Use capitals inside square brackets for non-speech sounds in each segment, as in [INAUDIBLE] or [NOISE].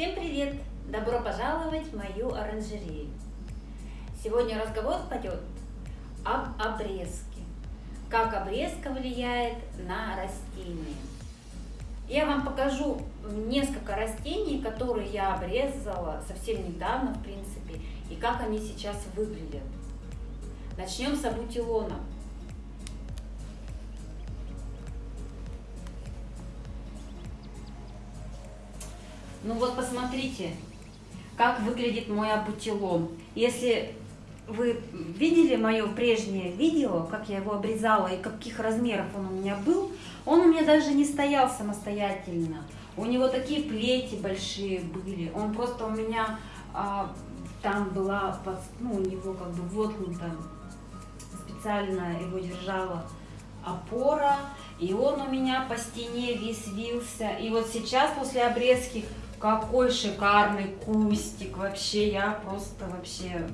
Всем привет! Добро пожаловать в мою оранжерею. Сегодня разговор пойдет об обрезке. Как обрезка влияет на растения. Я вам покажу несколько растений, которые я обрезала совсем недавно, в принципе, и как они сейчас выглядят. Начнем с абутилона. Ну вот посмотрите, как выглядит мой абутилон. Если вы видели мое прежнее видео, как я его обрезала и каких размеров он у меня был, он у меня даже не стоял самостоятельно. У него такие плети большие были. Он просто у меня а, там была, ну, у него как бы воткнута, специально его держала опора. И он у меня по стене весь вился. И вот сейчас после обрезки какой шикарный кустик. Вообще, я просто вообще...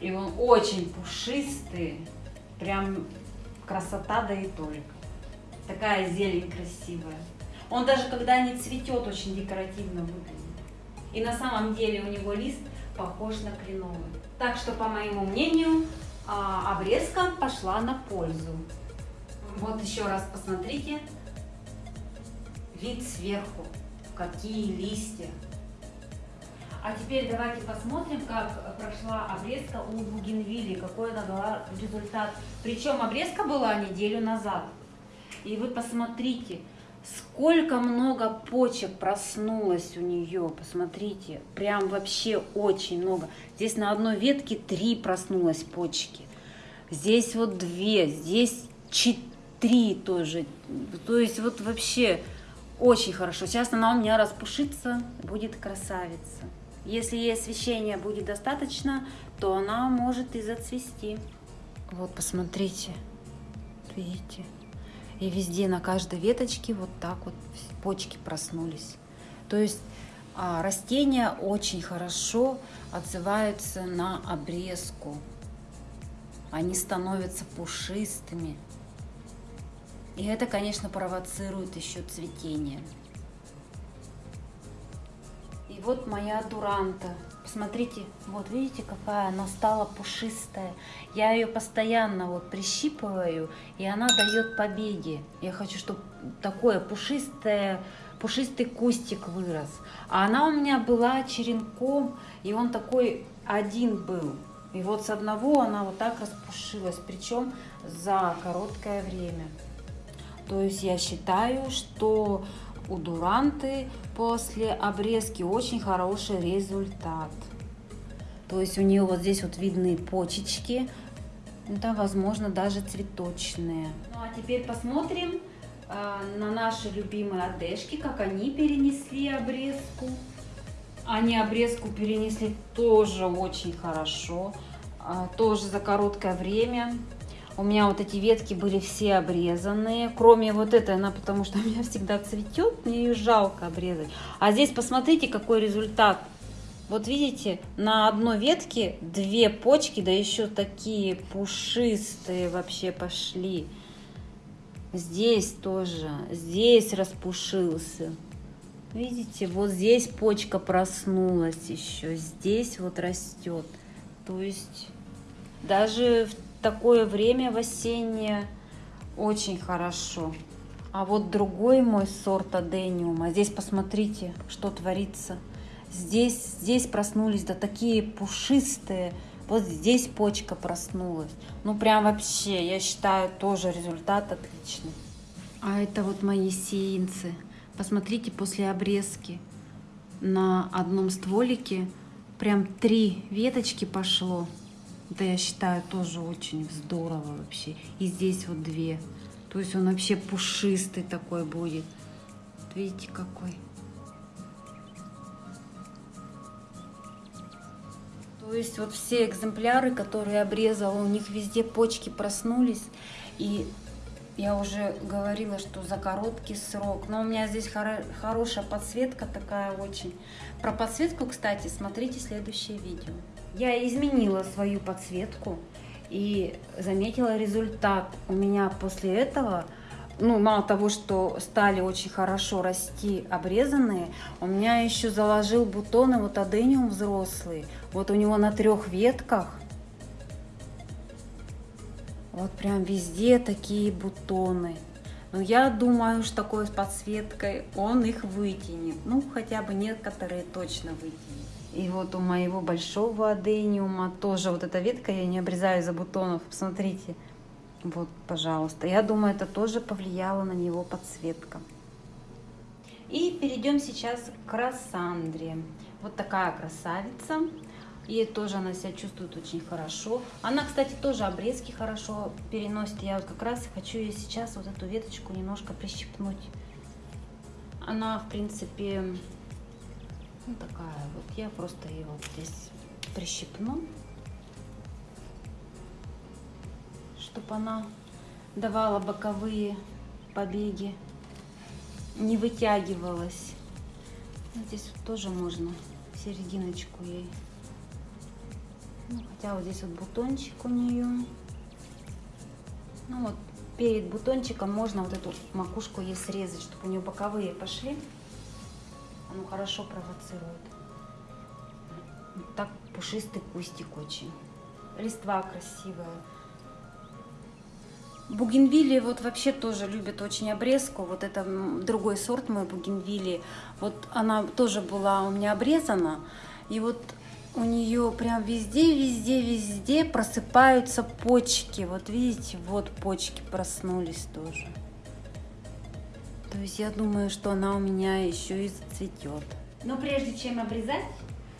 И он очень пушистый. Прям красота, да и только. Такая зелень красивая. Он даже когда не цветет, очень декоративно выглядит. И на самом деле у него лист похож на кленовый. Так что, по моему мнению, а, обрезка пошла на пользу. Вот еще раз посмотрите вид сверху какие листья. А теперь давайте посмотрим, как прошла обрезка у бугенвилли, какой она дала результат. Причем обрезка была неделю назад. И вы посмотрите, сколько много почек проснулось у нее. Посмотрите, прям вообще очень много. Здесь на одной ветке три проснулось почки. Здесь вот две, здесь четыре тоже. То есть вот вообще очень хорошо. Сейчас она у меня распушится, будет красавица. Если ей освещения будет достаточно, то она может и зацвести. Вот, посмотрите. Видите? И везде, на каждой веточке вот так вот почки проснулись. То есть а, растения очень хорошо отзываются на обрезку. Они становятся пушистыми. И это, конечно, провоцирует еще цветение. И вот моя дуранта. Посмотрите, вот видите, какая она стала пушистая. Я ее постоянно вот прищипываю, и она дает побеги. Я хочу, чтобы такое пушистое, пушистый кустик вырос. А она у меня была черенком, и он такой один был. И вот с одного она вот так распушилась, причем за короткое время. То есть я считаю, что у дуранты после обрезки очень хороший результат. То есть у нее вот здесь вот видны почечки, да, возможно, даже цветочные. Ну а теперь посмотрим э, на наши любимые одежки, как они перенесли обрезку. Они обрезку перенесли тоже очень хорошо, э, тоже за короткое время. У меня вот эти ветки были все обрезанные, кроме вот этой, она потому что у [LAUGHS] меня всегда цветет, мне ее жалко обрезать. А здесь посмотрите, какой результат. Вот видите, на одной ветке две почки, да еще такие пушистые вообще пошли. Здесь тоже, здесь распушился. Видите, вот здесь почка проснулась еще, здесь вот растет. То есть даже в такое время в осеннее очень хорошо. А вот другой мой сорт адениума. Здесь посмотрите, что творится. Здесь, здесь проснулись, да такие пушистые. Вот здесь почка проснулась. Ну прям вообще, я считаю, тоже результат отличный. А это вот мои сеянцы. Посмотрите, после обрезки на одном стволике прям три веточки пошло. Это я считаю тоже очень здорово вообще. И здесь вот две. То есть он вообще пушистый такой будет. Вот видите какой. То есть вот все экземпляры, которые обрезала, у них везде почки проснулись. И я уже говорила, что за короткий срок. Но у меня здесь хоро хорошая подсветка такая очень. Про подсветку, кстати, смотрите следующее видео. Я изменила свою подсветку и заметила результат. У меня после этого ну, мало того, что стали очень хорошо расти обрезанные, у меня еще заложил бутоны вот адениум взрослый. Вот у него на трех ветках вот прям везде такие бутоны. Но я думаю, что такой с подсветкой он их вытянет. Ну, хотя бы некоторые точно вытянет. И вот у моего большого адениума тоже вот эта ветка, я не обрезаю за бутонов. Посмотрите, вот, пожалуйста. Я думаю, это тоже повлияло на него подсветка. И перейдем сейчас к Рассандре. Вот такая красавица. И тоже она себя чувствует очень хорошо. Она, кстати, тоже обрезки хорошо переносит. Я вот как раз хочу ее сейчас вот эту веточку немножко прищипнуть. Она, в принципе, ну такая вот. Я просто ее вот здесь прищипну. чтобы она давала боковые побеги, не вытягивалась. Здесь вот тоже можно серединочку ей. Ну, хотя вот здесь вот бутончик у нее. Ну вот перед бутончиком можно вот эту макушку ей срезать, чтобы у нее боковые пошли. Оно хорошо провоцирует. Вот так пушистый кустик очень. Листва красивая. Бугенвилли вот вообще тоже любят очень обрезку. Вот это другой сорт мой бугенвилли. Вот она тоже была у меня обрезана. И вот у нее прям везде, везде, везде просыпаются почки. Вот видите, вот почки проснулись тоже. То есть я думаю, что она у меня еще и зацветет. Но прежде чем обрезать,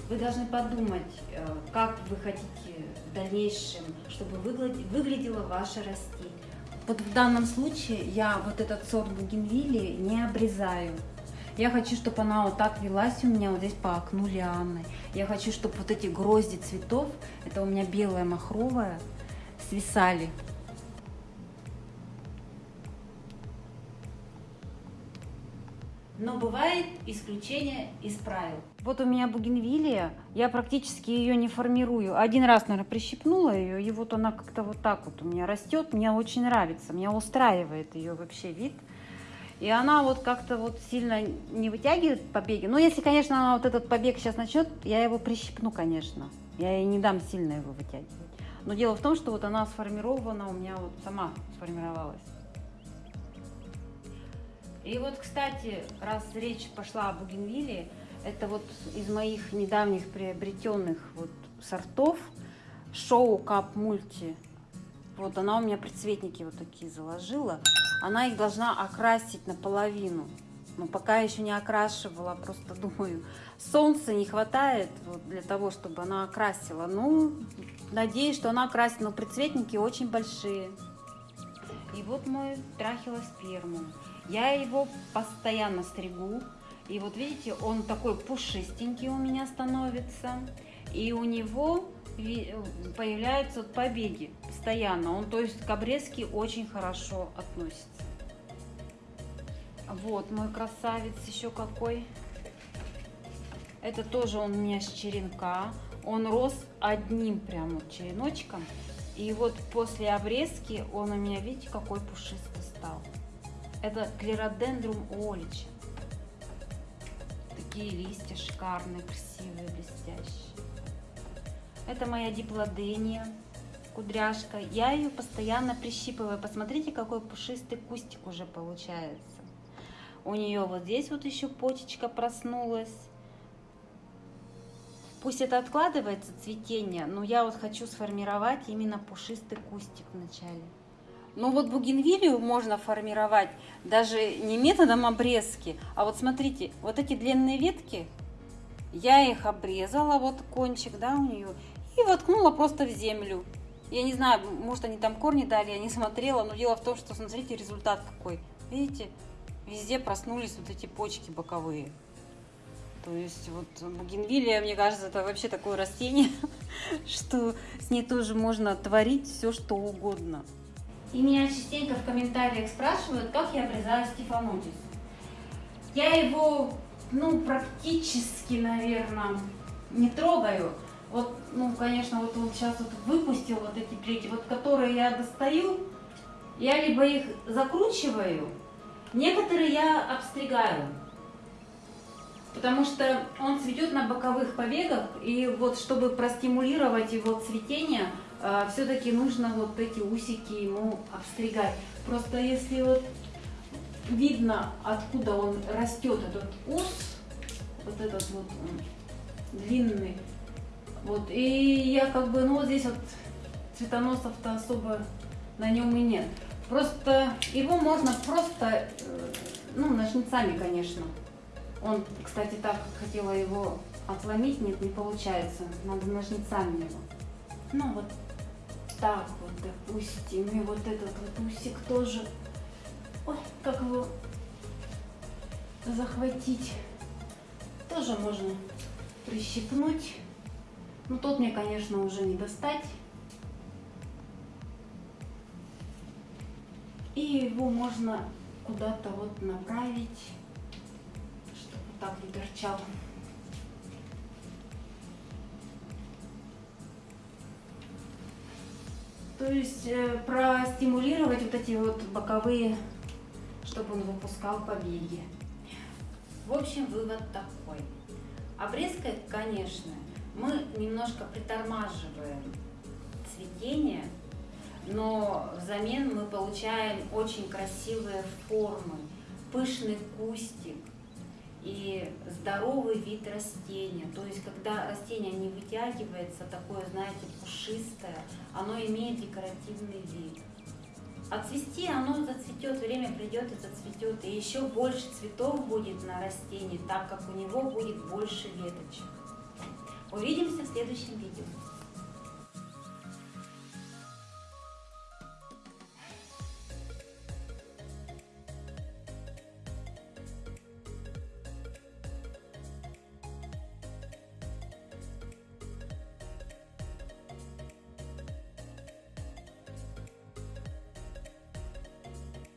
вы должны подумать, э, как вы хотите в дальнейшем, чтобы выглядело ваше растение. Вот в данном случае я вот этот сорт бугенвилли не обрезаю. Я хочу, чтобы она вот так велась у меня вот здесь по окну лианы. Я хочу, чтобы вот эти грозди цветов, это у меня белая махровая, свисали но бывает исключение из правил. Вот у меня бугенвилия, я практически ее не формирую. Один раз, наверное, прищипнула ее, и вот она как-то вот так вот у меня растет. Мне очень нравится, меня устраивает ее вообще вид. И она вот как-то вот сильно не вытягивает побеги. Но если, конечно, она вот этот побег сейчас начнет, я его прищипну, конечно. Я ей не дам сильно его вытягивать. Но дело в том, что вот она сформирована у меня вот сама сформировалась. И вот, кстати, раз речь пошла о бугенвилле, это вот из моих недавних приобретенных вот сортов шоу кап мульти. Вот она у меня предцветники вот такие заложила. Она их должна окрасить наполовину. Но пока еще не окрашивала, просто [LAUGHS] думаю, солнца не хватает вот для того, чтобы она окрасила. Ну, надеюсь, что она окрасит, но предцветники очень большие. И вот мой трахилоспермум. Я его постоянно стригу. И вот видите, он такой пушистенький у меня становится. И у него появляются побеги постоянно. Он, то есть, к обрезке очень хорошо относится. Вот мой красавец еще какой. Это тоже он у меня с черенка. Он рос одним прям череночком. И вот после обрезки он у меня, видите, какой пушистый стал. Это клеродендрум олич. Такие листья шикарные, красивые, блестящие. Это моя диплодения, кудряшка. Я ее постоянно прищипываю. Посмотрите, какой пушистый кустик уже получается. У нее вот здесь вот еще почечка проснулась. Пусть это откладывается цветение, но я вот хочу сформировать именно пушистый кустик вначале. Ну вот бугенвилию можно формировать даже не методом обрезки, а вот смотрите, вот эти длинные ветки, я их обрезала, вот кончик, да, у нее, и воткнула просто в землю. Я не знаю, может они там корни дали, я не смотрела, но дело в том, что смотрите результат какой. Видите, везде проснулись вот эти почки боковые. То есть вот бугенвилия, мне кажется, это вообще такое растение, [LAUGHS] что с ней тоже можно творить все, что угодно. И меня частенько в комментариях спрашивают, как я обрезаю стефанотис. Я его, ну, практически, наверное, не трогаю. Вот, ну, конечно, вот он сейчас вот выпустил вот эти плети, вот которые я достаю, я либо их закручиваю, некоторые я обстригаю. Потому что он цветет на боковых побегах, и вот чтобы простимулировать его цветение, все-таки нужно вот эти усики ему обстригать. Просто если вот видно, откуда он растет, этот ус, вот этот вот он, длинный, вот, и я как бы, ну вот здесь вот цветоносов-то особо на нем и нет. Просто его можно просто, э, ну, ножницами, конечно. Он, кстати, так хотела его отломить, нет, не получается. Надо ножницами его. Ну, вот так вот, допустим. И вот этот вот усик тоже. Ой, как его захватить. Тоже можно прищипнуть. Ну, тот мне, конечно, уже не достать. И его можно куда-то вот направить так не торчал. То есть э, простимулировать вот эти вот боковые, чтобы он выпускал побеги. В общем, вывод такой. Обрезкой, конечно, мы немножко притормаживаем цветение, но взамен мы получаем очень красивые формы, пышный кустик, и здоровый вид растения. То есть, когда растение не вытягивается, такое, знаете, пушистое, оно имеет декоративный вид. А цвести оно зацветет, время придет и зацветет. И еще больше цветов будет на растении, так как у него будет больше веточек. Увидимся в следующем видео.